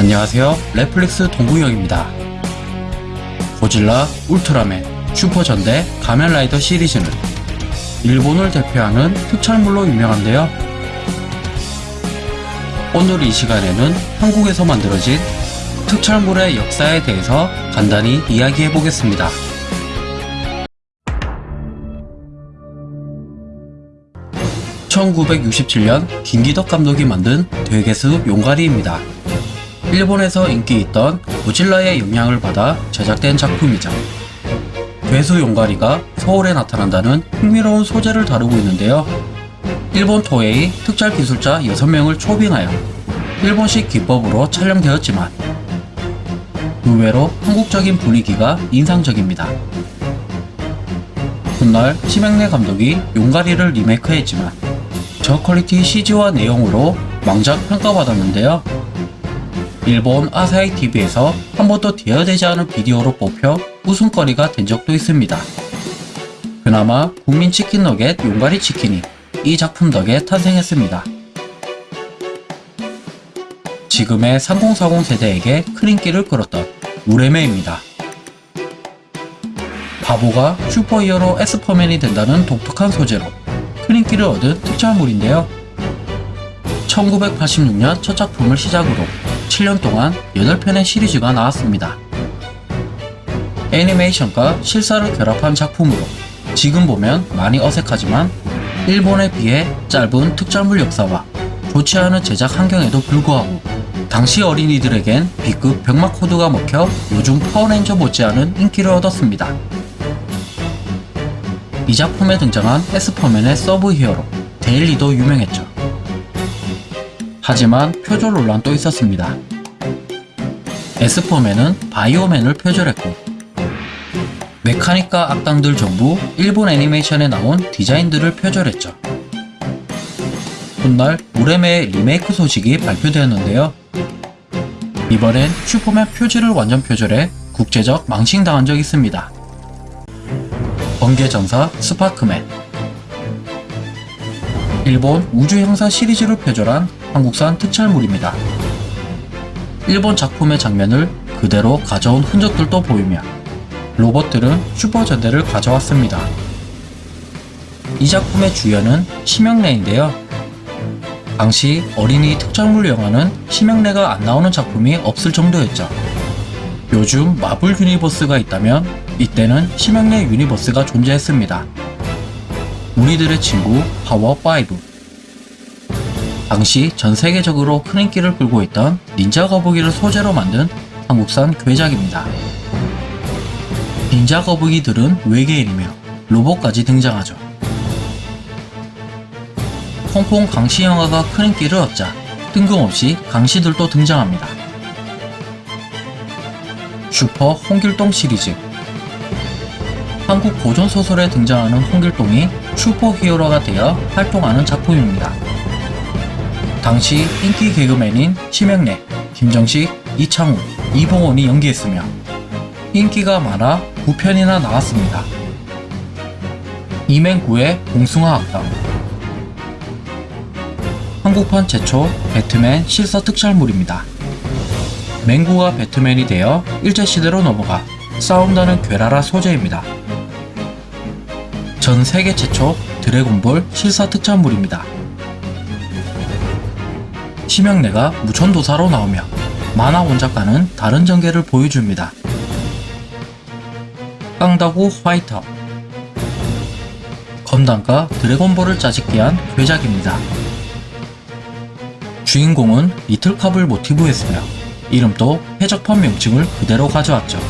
안녕하세요. 넷플릭스 동구형입니다. 고질라, 울트라맨, 슈퍼전대, 가면라이더 시리즈는 일본을 대표하는 특촬물로 유명한데요. 오늘 이 시간에는 한국에서 만들어진 특촬물의 역사에 대해서 간단히 이야기해 보겠습니다. (1967년) 김기덕 감독이 만든 되개수 용가리입니다. 일본에서 인기 있던 고질라의 영향을 받아 제작된 작품이죠. 괴수 용가리가 서울에 나타난다는 흥미로운 소재를 다루고 있는데요. 일본 토웨이 특촬 기술자 6명을 초빙하여 일본식 기법으로 촬영되었지만 의외로 한국적인 분위기가 인상적입니다. 훗날 심행래 감독이 용가리를 리메이크했지만 저퀄리티 CG와 내용으로 망작 평가받았는데요. 일본 아사히 TV에서 한 번도 대여되지 않은 비디오로 뽑혀 웃음거리가 된 적도 있습니다. 그나마 국민 치킨 너겟 용가리 치킨이 이 작품 덕에 탄생했습니다. 지금의 3040 세대에게 큰 인기를 끌었던 우레메입니다. 바보가 슈퍼히어로 에스퍼맨이 된다는 독특한 소재로 큰 인기를 얻은 특촬물인데요. 1986년 첫 작품을 시작으로 7년 동안 8편의 시리즈가 나왔습니다. 애니메이션과 실사를 결합한 작품으로 지금 보면 많이 어색하지만 일본에 비해 짧은 특촬물 역사와 좋지 않은 제작 환경에도 불구하고 당시 어린이들에겐 B급 병맛 코드가 먹혀 요즘 파워레인저 못지않은 인기를 얻었습니다. 이 작품에 등장한 에스퍼맨의 sub hero 데일리도 유명했죠. 하지만 표절 논란 도 있었습니다. 에스퍼맨은 바이오맨을 표절했고 mechanic과 악당들 전부 일본 애니메이션에 나온 디자인들을 표절했죠. 훗날 우레메의 리메이크 소식이 발표되었는데요. 이번엔 슈퍼맨 표지를 완전 표절해 국제적 망신당한 적이 있습니다. 번개전사 스파크맨 일본 우주형사 시리즈를 표절한 한국산 특촬물입니다. 일본 작품의 장면을 그대로 가져온 흔적들도 보이며 로봇들은 슈퍼전대를 가져왔습니다. 이 작품의 주연은 심영래인데요. 당시 어린이 특촬물 영화는 심영래가 안 나오는 작품이 없을 정도였죠. 요즘 마블 universe가 있다면 이때는 심형래 universe가 존재했습니다. 우리들의 친구 파워5 당시 전 세계적으로 큰 인기를 끌고 있던 닌자 거북이를 소재로 만든 한국산 괴작입니다. 닌자 거북이들은 외계인이며 로봇까지 등장하죠. 홍콩 강시 영화가 큰 인기를 얻자 뜬금없이 강시들도 등장합니다. 슈퍼 홍길동 시리즈 한국 고전 소설에 등장하는 홍길동이 슈퍼 히어로가 되어 활동하는 작품입니다. 당시 인기 개그맨인 심영래, 김정식, 이창우, 이봉원이 연기했으며 인기가 많아 9편이나 나왔습니다. 이맹구의 봉숭아 악당 한국판 최초 배트맨 실사 특촬물입니다. 맹구가 배트맨이 되어 일제시대로 넘어가 싸운다는 괴랄한 소재입니다. 전 세계 최초 드래곤볼 실사 특촬물입니다. 심영래가 무천도사로 나오며 만화 원작과는 다른 전개를 보여줍니다. 깡다구 화이터 건담과 드래곤볼을 짜집기 한 괴작입니다. 주인공은 리틀캅을 모티브 했으며 이름도 해적판 명칭을 그대로 가져왔죠.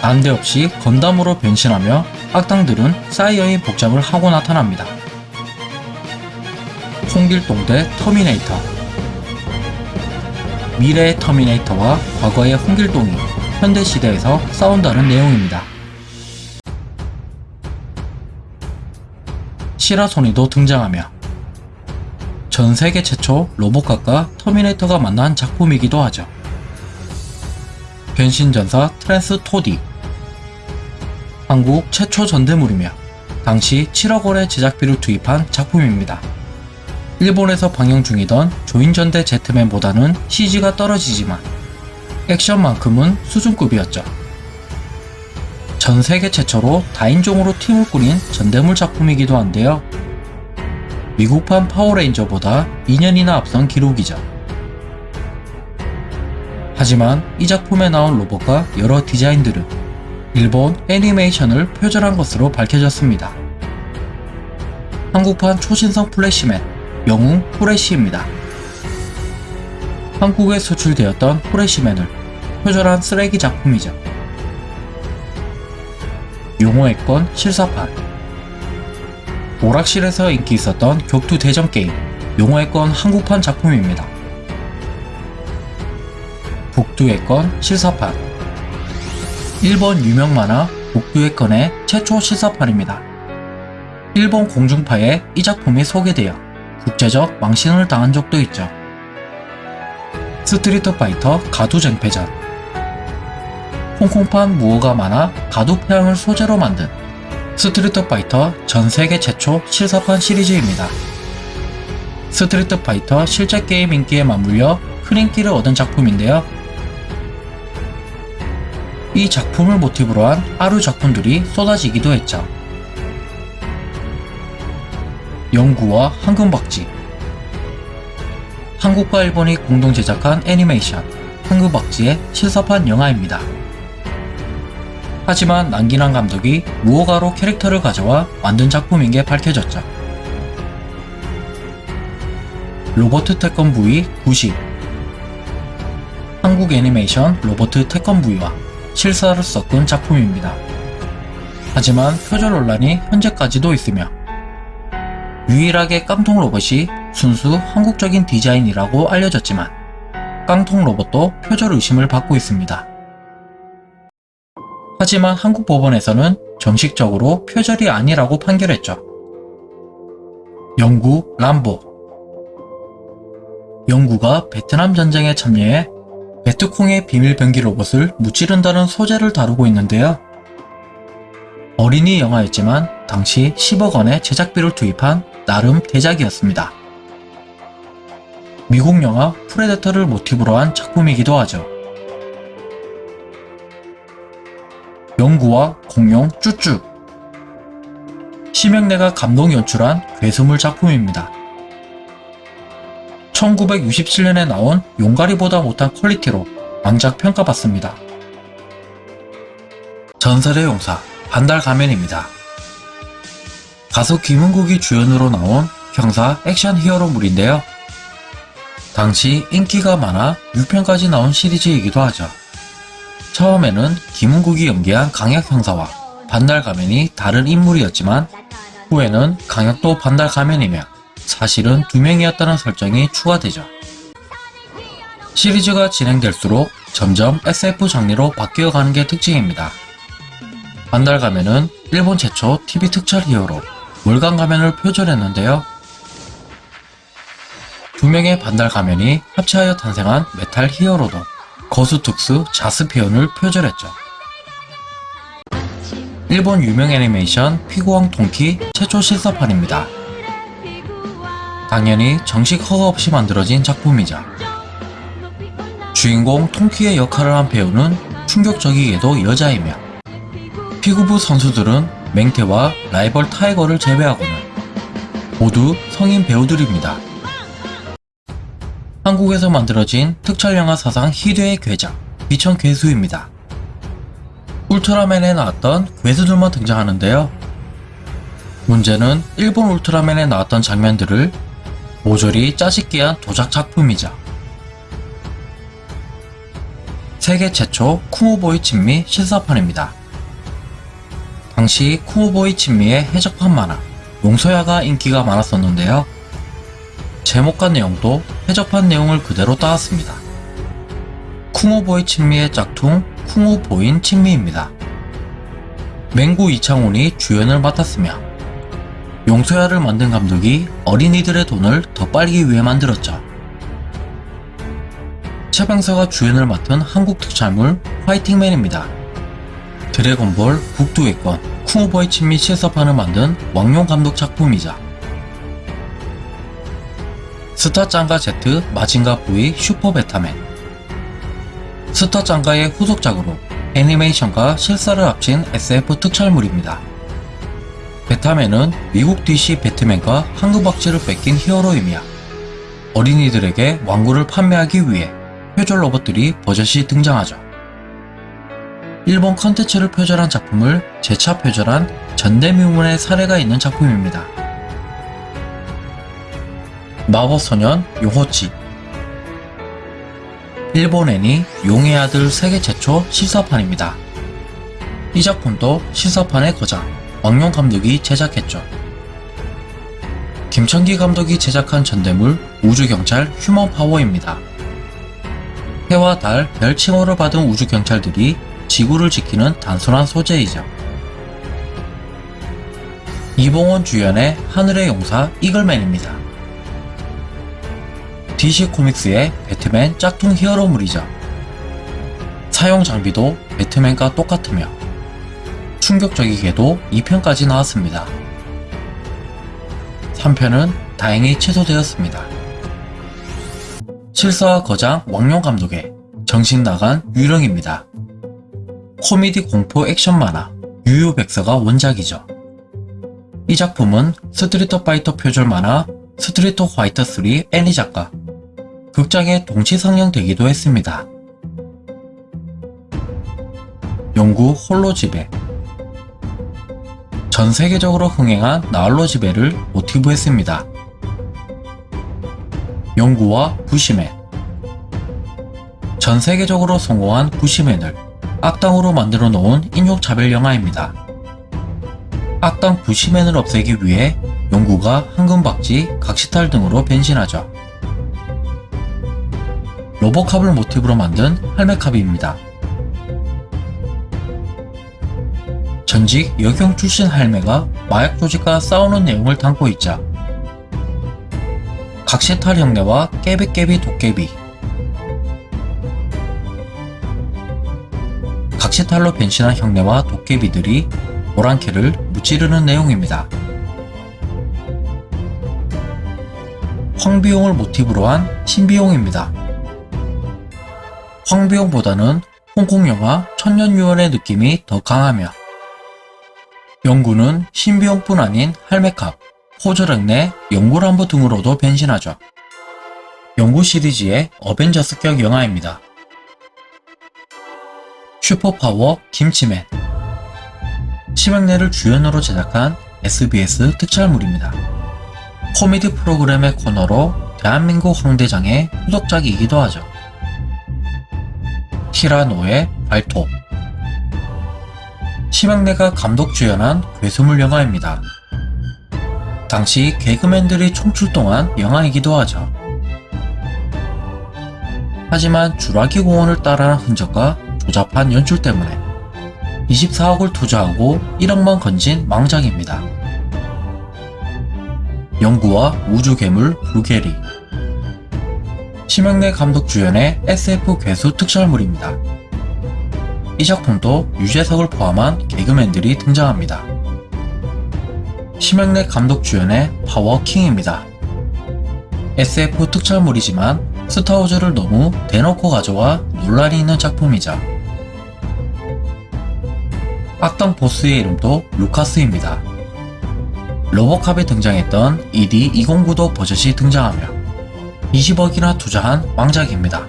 난데없이 건담으로 변신하며 악당들은 사이어인의 복장을 하고 나타납니다. 홍길동 대 터미네이터 미래의 터미네이터와 과거의 홍길동이 현대시대에서 싸운다는 내용입니다. 시라소니도 등장하며 전 세계 최초 로보캅과 터미네이터가 만난 작품이기도 하죠. 변신전사 트랜스 토이 한국 최초 전대물이며 당시 7억 원의 제작비를 투입한 작품입니다. 일본에서 방영 중이던 조인전대 제트맨보다는 CG가 떨어지지만 액션만큼은 수준급이었죠. 전 세계 최초로 다인종으로 팀을 꾸린 전대물 작품이기도 한데요. 미국판 파워레인저보다 2년이나 앞선 기록이죠. 하지만 이 작품에 나온 로봇과 여러 디자인들은 일본 애니메이션을 표절한 것으로 밝혀졌습니다. 한국판 초신성 플래시맨, 영웅 후레쉬입니다. 한국에 수출되었던 후레쉬맨을 표절한 쓰레기 작품이죠. 용호의 건 실사판 오락실에서 인기 있었던 격투 대전 게임 용호의 건 한국판 작품입니다. 북두의 건 실사판 일본 유명 만화 북두의 건의 최초 실사판입니다. 일본 공중파에 이 작품이 소개되어 국제적 망신을 당한 적도 있죠. 스트리트 파이터 가두쟁패전 홍콩판 무어가 만화 가두패왕을 소재로 만든 스트리트 파이터 전 세계 최초 실사판 시리즈입니다. 스트리트 파이터 실제 게임 인기에 맞물려 큰 인기를 얻은 작품인데요. 이 작품을 모티브로 한 아류 작품들이 쏟아지기도 했죠. 영구와 황금박쥐 한국과 일본이 공동 제작한 애니메이션 황금박쥐의 실사판 영화입니다. 하지만 남기란 감독이 무허가로 캐릭터를 가져와 만든 작품인 게 밝혀졌죠. 로버트 태권 부위 90 한국 애니메이션 로버트 태권 부위와 실사를 섞은 작품입니다. 하지만 표절 논란이 현재까지도 있으며 유일하게 깡통 로봇이 순수 한국적인 디자인이라고 알려졌지만 깡통 로봇도 표절 의심을 받고 있습니다. 하지만 한국 법원에서는 정식적으로 표절이 아니라고 판결했죠. 영구 람보 영구가 베트남 전쟁에 참여해 베트콩의 비밀 병기 로봇을 무찌른다는 소재를 다루고 있는데요. 어린이 영화였지만 당시 10억 원의 제작비를 투입한 나름 대작이었습니다. 미국 영화 프레데터를 모티브로 한 작품이기도 하죠. 영구와 공룡 쭈쭈 심형래가 감독 연출한 괴수물 작품입니다. 1967년에 나온 용가리보다 못한 quality로 왕작 평가받습니다. 전설의 용사 반달 가면입니다. 가수 김은국이 주연으로 나온 형사 액션 히어로물인데요. 당시 인기가 많아 6편까지 나온 시리즈이기도 하죠. 처음에는 김은국이 연기한 강약 형사와 반달 가면이 다른 인물이었지만 후에는 강약도 반달 가면이며 사실은 두 명이었다는 설정이 추가되죠. 시리즈가 진행될수록 점점 SF 장르로 바뀌어가는 게 특징입니다. 반달 가면은 일본 최초 TV 특촬 히어로 월광가면을 표절했는데요. 두 명의 반달 가면이 합체하여 탄생한 메탈 히어로도 거수특수 자스피온을 표절했죠. 일본 유명 애니메이션 피구왕 통키 최초 실사판입니다. 당연히 정식 허가 없이 만들어진 작품이자 주인공 통키의 역할을 한 배우는 충격적이게도 여자이며 피구부 선수들은 맹태와 라이벌 타이거를 제외하고는 모두 성인 배우들입니다. 한국에서 만들어진 특촬영화 사상 희대의 괴작 비천 괴수입니다. 울트라맨에 나왔던 괴수들만 등장하는데요. 문제는 일본 울트라맨에 나왔던 장면들을 모조리 짜식게 한 도작 작품이자 세계 최초 쿠모보이 친미 실사판입니다. 당시 쿠모보이 친미의 해적판 만화 용서야가 인기가 많았었는데요. 제목과 내용도 해적판 내용을 그대로 따왔습니다. 쿵오보이 친미의 짝퉁 쿵오보인 친미입니다. 맹구 이창훈이 주연을 맡았으며 용소야를 만든 감독이 어린이들의 돈을 더 빨기 위해 만들었죠. 최병서가 주연을 맡은 한국 특촬물 화이팅맨입니다. 드래곤볼 북두의 권 쿵후보이 친미 실사판을 만든 왕용 감독 작품이자 스타 짱가 Z 마징가 V 슈퍼 베타맨 스타 짱가의 후속작으로 애니메이션과 실사를 합친 SF 특촬물입니다. 베타맨은 미국 DC 배트맨과 황금박쥐를 베낀 히어로이며 어린이들에게 완구를 판매하기 위해 표절 로봇들이 버젓이 등장하죠. 일본 컨텐츠를 표절한 작품을 재차 표절한 전대미문의 사례가 있는 작품입니다. 마법소년 용호치 일본 애니 용의 아들 세계 최초 실사판입니다. 이 작품도 실사판의 거장 왕용 감독이 제작했죠. 김천기 감독이 제작한 전대물 우주경찰 휴먼 파워입니다. 해와 달, 별 칭호를 받은 우주경찰들이 지구를 지키는 단순한 소재이죠. 이봉원 주연의 하늘의 용사 이글맨입니다. DC 코믹스의 배트맨 짝퉁 히어로물이죠. 사용 장비도 배트맨과 똑같으며 충격적이게도 2편까지 나왔습니다. 3편은 다행히 취소되었습니다. 실사와 거장 왕용 감독의 정신 나간 유령입니다. 코미디 공포 액션 만화 유유백서가 원작이죠. 이 작품은 스트리트 파이터 표절 만화 스트리트 화이터 3 애니 작가 극장에 동시 상영되기도 했습니다. 영구 홀로 집에 전 세계적으로 흥행한 나홀로 집에를 모티브 했습니다. 영구와 부시맨 전 세계적으로 성공한 부시맨을 악당으로 만들어 놓은 인종차별 영화입니다. 악당 부시맨을 없애기 위해 영구가 황금박쥐, 각시탈 등으로 변신하죠. 로보캅을 모티브로 만든 할매캅입니다. 전직 여경 출신 할매가 마약 조직과 싸우는 내용을 담고 있자 각시탈 형네와 깨비깨비 도깨비 각시탈로 변신한 형네와 도깨비들이 오랑캐를 무찌르는 내용입니다. 황비용을 모티브로 한 신비용입니다. 황비용보다는 홍콩 영화 천년유언의 느낌이 더 강하며 영구는 신비용뿐 아닌 할메캅, 호저랭네, 영구람보 등으로도 변신하죠. 영구 시리즈의 어벤져스격 영화입니다. 슈퍼파워 김치맨 심형래를 주연으로 제작한 SBS 특촬물입니다. 코미디 프로그램의 코너로 대한민국 황대장의 후속작이기도 하죠. 티라노의 발톱 심형래가 감독 주연한 괴수물 영화입니다. 당시 개그맨들이 총출동한 영화이기도 하죠. 하지만 주라기 공원을 따라한 흔적과 조잡한 연출 때문에 24억을 투자하고 1억만 건진 망작입니다. 영구와 우주괴물 루게리 심형래 감독 주연의 SF 괴수 특촬물입니다. 이 작품도 유재석을 포함한 개그맨들이 등장합니다. 심형래 감독 주연의 파워킹입니다. SF 특촬물이지만 스타워즈를 너무 대놓고 가져와 논란이 있는 작품이자 악당 보스의 이름도 루카스입니다. 로보캅에 등장했던 ED209도 버젓이 등장하며 20억이나 투자한 왕작입니다.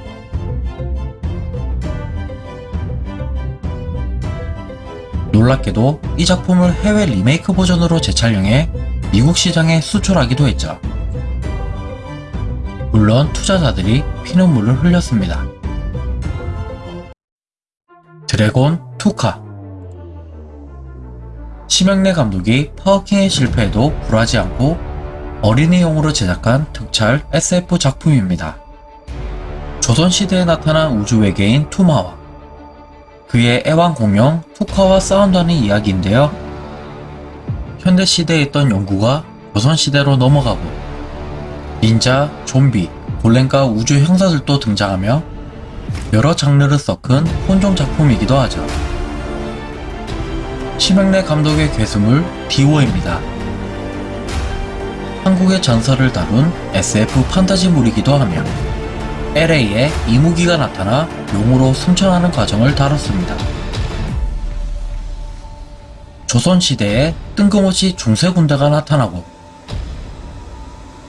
놀랍게도 이 작품을 해외 리메이크 버전으로 재촬영해 미국 시장에 수출하기도 했죠. 물론 투자자들이 피눈물을 흘렸습니다. 드래곤 투카 심형래 감독이 파워킹의 실패에도 굴하지 않고 어린이용으로 제작한 특촬 SF 작품입니다. 조선시대에 나타난 우주 외계인 투마와 그의 애완 공룡 투카와 싸운다는 이야기인데요. 현대시대에 있던 연구가 조선시대로 넘어가고 닌자, 좀비, 골렘과 우주 형사들도 등장하며 여러 장르를 섞은 혼종 작품이기도 하죠. 심형래 감독의 괴수물 디오입니다. 한국의 전설을 다룬 SF 판타지물이기도 하며 LA에 이무기가 나타나 용으로 승천하는 과정을 다뤘습니다. 조선시대에 뜬금없이 중세 군대가 나타나고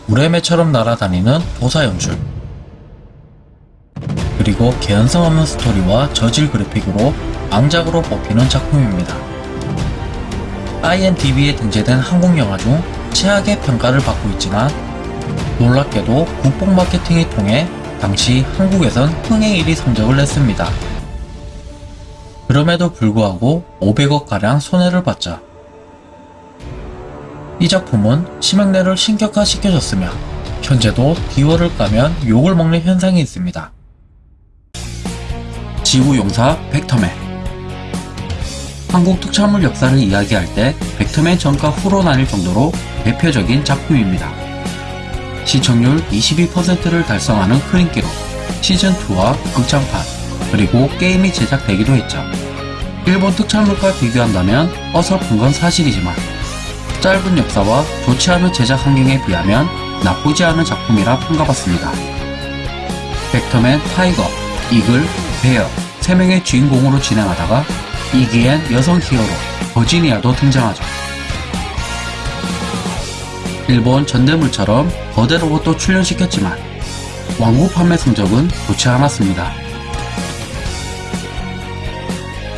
우레메처럼 날아다니는 도사 연출 그리고 개연성 없는 스토리와 저질 그래픽으로 앙작으로 뽑히는 작품입니다. IMDb에 등재된 한국 영화 중 최악의 평가를 받고 있지만 놀랍게도 국뽕 마케팅을 통해 당시 한국에선 흥행 1위 성적을 냈습니다. 그럼에도 불구하고 500억가량 손해를 봤죠. 이 작품은 심형래를 신격화시켜줬으며 현재도 디오를 까면 욕을 먹는 현상이 있습니다. 지구용사 벡터맨 한국 특촬물 역사를 이야기할 때 벡터맨 전과 후로 나뉠 정도로 대표적인 작품입니다. 시청률 22%를 달성하는 큰 인기로 시즌2와 극장판, 그리고 게임이 제작되기도 했죠. 일본 특촬물과 비교한다면 어설픈 건 사실이지만 짧은 역사와 좋지 않은 제작 환경에 비하면 나쁘지 않은 작품이라 평가받습니다. 벡터맨, 타이거, 이글, 베어 3명의 주인공으로 진행하다가 이기엔 여성 히어로 버지니아도 등장하죠. 일본 전대물처럼 거대 로봇도 출연시켰지만 왕구 판매 성적은 좋지 않았습니다.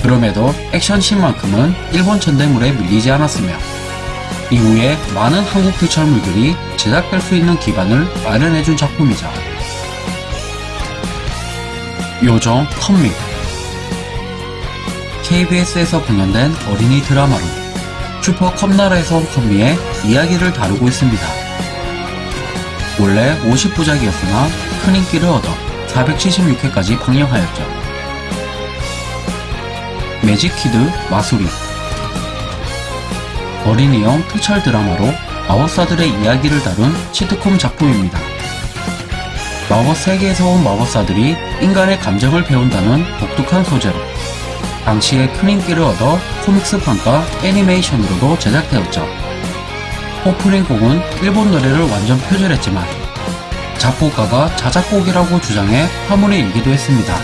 그럼에도 액션씬만큼은 일본 전대물에 밀리지 않았으며 이후에 많은 한국 특촬물들이 제작될 수 있는 기반을 마련해준 작품이죠. 요정 컴미 KBS에서 공연된 어린이 드라마로 슈퍼 컴나라에서 온 컴미의 이야기를 다루고 있습니다. 원래 50부작이었으나 큰 인기를 얻어 476회까지 방영하였죠. 매직키드 마수리 어린이용 특촬 드라마로 마법사들의 이야기를 다룬 시트콤 작품입니다. 마법 세계에서 온 마법사들이 인간의 감정을 배운다는 독특한 소재로 당시에 큰 인기를 얻어 코믹스 판과 애니메이션으로도 제작되었죠. 오프닝 곡은 일본 노래를 완전 표절했지만 작곡가가 자작곡이라고 주장해 화문에 일기도 했습니다.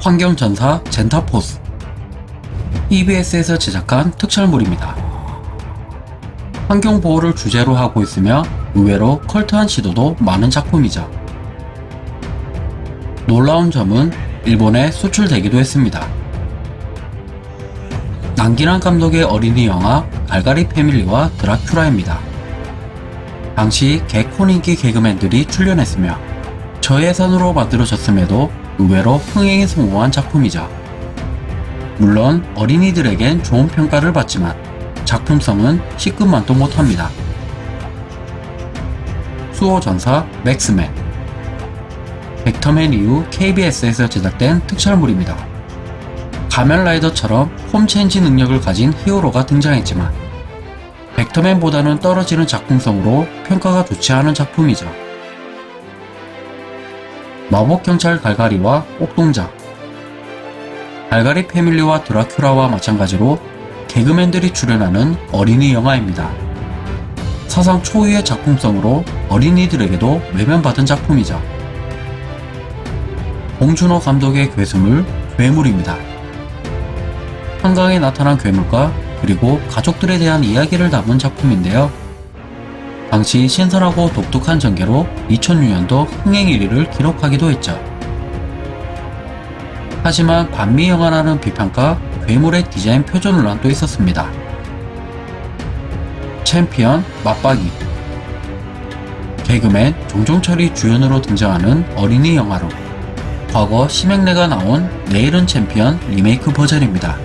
환경전사 젠타포스 EBS에서 제작한 특촬물입니다. 환경보호를 주제로 하고 있으며 의외로 컬트한 시도도 많은 작품이죠. 놀라운 점은 일본에 수출되기도 했습니다. 남기란 감독의 어린이 영화 갈가리 패밀리와 드라큘라입니다. 당시 개콘 인기 개그맨들이 출연했으며 저예산으로 만들어졌음에도 의외로 흥행에 성공한 작품이죠. 물론 어린이들에겐 좋은 평가를 받지만 작품성은 시급만도 못합니다. 수호전사 맥스맨 벡터맨 이후 KBS에서 제작된 특촬물입니다. 가면라이더처럼 홈체인지 능력을 가진 히어로가 등장했지만 벡터맨보다는 떨어지는 작품성으로 평가가 좋지 않은 작품이죠. 마법경찰 갈가리와 옥동자 갈가리 패밀리와 드라큘라와 마찬가지로 개그맨들이 출연하는 어린이 영화입니다. 사상 초유의 작품성으로 어린이들에게도 외면받은 작품이죠. 봉준호 감독의 괴수물 괴물입니다. 한강에 나타난 괴물과 그리고 가족들에 대한 이야기를 담은 작품인데요. 당시 신선하고 독특한 전개로 2006년도 흥행 1위를 기록하기도 했죠. 하지만 반미 영화라는 비판과 괴물의 디자인 표절 논란도 있었습니다. 챔피언 마빡이 개그맨 정종철이 주연으로 등장하는 어린이 영화로 과거 심형래가 나온 내일은 챔피언 리메이크 버전입니다.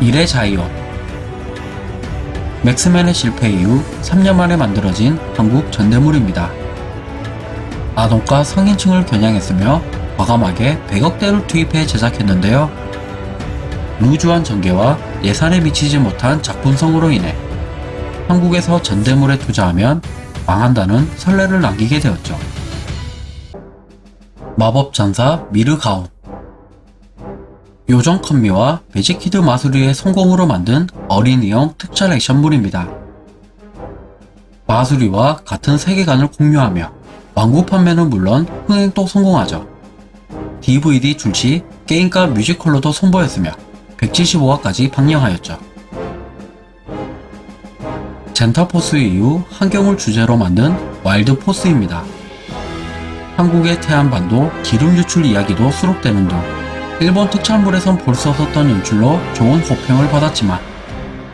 일의 자이언 맥스맨의 실패 이후 3년 만에 만들어진 한국 전대물입니다. 아동과 성인층을 겨냥했으며 과감하게 100억대를 투입해 제작했는데요. 루즈한 전개와 예산에 미치지 못한 작품성으로 인해 한국에서 전대물에 투자하면 망한다는 선례를 남기게 되었죠. 마법전사 미르가운 요정 컴미와 매직키드 마수리의 성공으로 만든 어린이용 특촬 액션물입니다. 마수리와 같은 세계관을 공유하며 완구 판매는 물론 흥행도 성공하죠. DVD 출시, 게임과 뮤지컬로도 선보였으며 175화까지 방영하였죠. 젠타포스 이후 환경을 주제로 만든 와일드포스입니다. 한국의 태안반도 기름 유출 이야기도 수록되는 등 일본 특촬물에선 볼 수 없었던 연출로 좋은 호평을 받았지만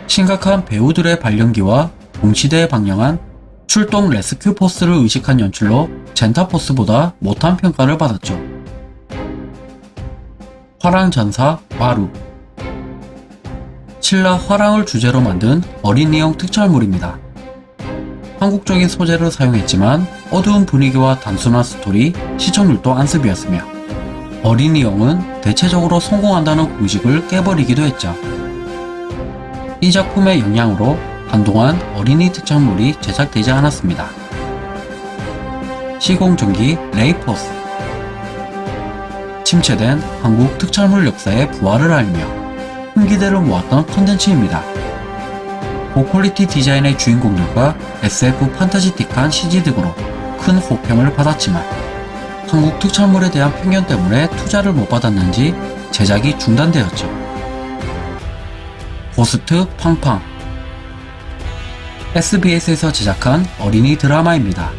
심각한 배우들의 발연기와 동시대에 방영한 출동 레스큐 포스를 의식한 연출로 젠타포스보다 못한 평가를 받았죠. 화랑전사 마루 신라 화랑을 주제로 만든 어린이용 특촬물입니다. 한국적인 소재를 사용했지만 어두운 분위기와 단순한 스토리, 시청률도 안습이었으며 어린이용은 대체적으로 성공한다는 공식을 깨버리기도 했죠. 이 작품의 영향으로 한동안 어린이 특촬물이 제작되지 않았습니다. 시공전기 레이포스 침체된 한국 특촬물 역사의 부활을 알리며 큰 기대를 모았던 컨텐츠입니다. 고퀄리티 디자인의 주인공들과 SF 판타지틱한 CG 등으로 큰 호평을 받았지만 한국 특촬물에 대한 편견 때문에 투자를 못 받았는지 제작이 중단되었죠. 고스트 팡팡 SBS에서 제작한 어린이 드라마입니다.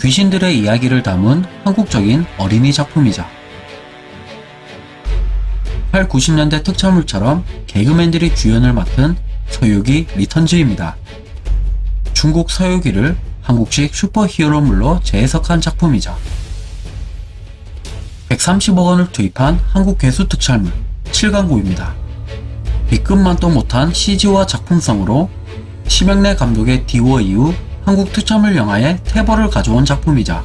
귀신들의 이야기를 담은 한국적인 어린이 작품이죠. 8, 90년대 특촬물처럼 개그맨들이 주연을 맡은 서유기 리턴즈입니다. 중국 서유기를 한국식 슈퍼히어로물로 재해석한 작품이죠. 130억 원을 투입한 한국 괴수 특촬물 7광구입니다. B급만도 못한 CG와 작품성으로 심형래 감독의 디워 이후 한국 특촬물 영화의 태벌을 가져온 작품이자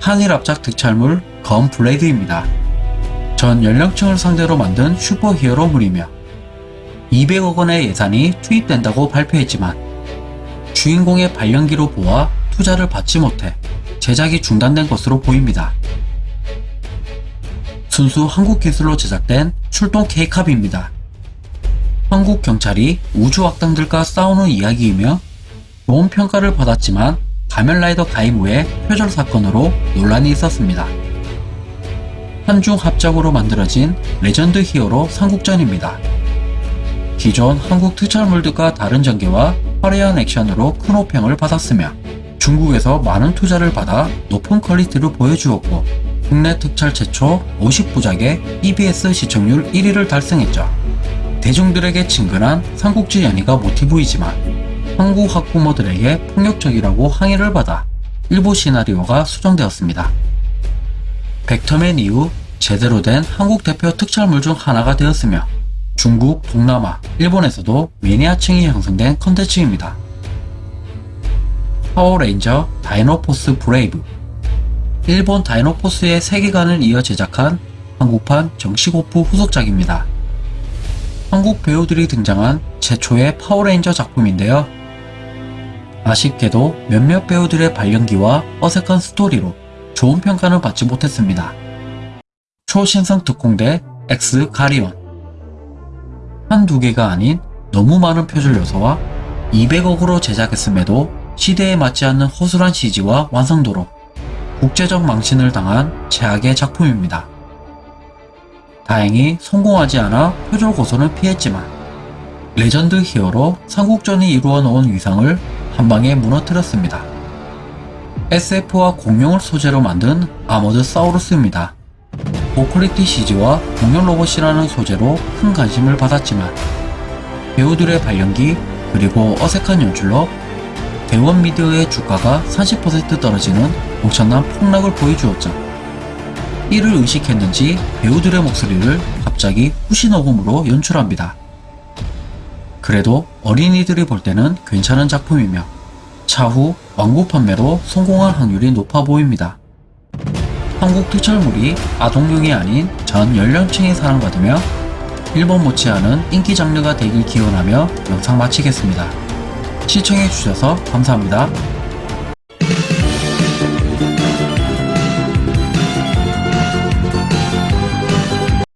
한일 합작 특촬물 검 블레이드입니다. 전 연령층을 상대로 만든 슈퍼히어로물이며 200억 원의 예산이 투입된다고 발표했지만 주인공의 발연기로 보아 투자를 받지 못해 제작이 중단된 것으로 보입니다. 순수 한국 기술로 제작된 출동 K캅입니다. 한국 경찰이 우주 악당들과 싸우는 이야기이며 좋은 평가를 받았지만 가면라이더 가입 후에 표절 사건으로 논란이 있었습니다. 한중 합작으로 만들어진 레전드 히어로 삼국전입니다. 기존 한국 특촬물들과 다른 전개와 화려한 액션으로 큰 호평을 받았으며 중국에서 많은 투자를 받아 높은 퀄리티를 보여주었고 국내 특촬 최초 50부작의 EBS 시청률 1위를 달성했죠. 대중들에게 친근한 삼국지 연의가 모티브이지만 한국 학부모들에게 폭력적이라고 항의를 받아 일부 시나리오가 수정되었습니다. 벡터맨 이후 제대로 된 한국 대표 특촬물 중 하나가 되었으며 중국, 동남아, 일본에서도 매니아층이 형성된 컨텐츠입니다. 파워레인저 다이노포스 브레이브 일본 다이노포스의 세계관을 이어 제작한 한국판 정식오프 후속작입니다. 한국 배우들이 등장한 최초의 파워레인저 작품인데요. 아쉽게도 몇몇 배우들의 발연기와 어색한 스토리로 좋은 평가는 받지 못했습니다. 초신성 특공대 X 가리온 한 두 개가 아닌 너무 많은 표절 요소와 200억으로 제작했음에도 시대에 맞지 않는 허술한 CG와 완성도로 국제적 망신을 당한 최악의 작품입니다. 다행히 성공하지 않아 표절 고소는 피했지만 레전드 히어로 삼국전이 이루어 놓은 위상을 한방에 무너뜨렸습니다. SF와 공룡을 소재로 만든 아머드 사우루스입니다. 고quality CG와 공룡 로봇이라는 소재로 큰 관심을 받았지만 배우들의 발연기 그리고 어색한 연출로 대원 미디어의 주가가 30% 떨어지는 엄청난 폭락을 보여주었죠. 이를 의식했는지 배우들의 목소리를 갑자기 후시녹음으로 연출합니다. 그래도 어린이들이 볼 때는 괜찮은 작품이며 차후 완구 판매로 성공할 확률이 높아 보입니다. 한국 특촬물이 아동용이 아닌 전 연령층이 사랑받으며 일본 못지않은 인기 장르가 되길 기원하며 영상 마치겠습니다. 시청해주셔서 감사합니다.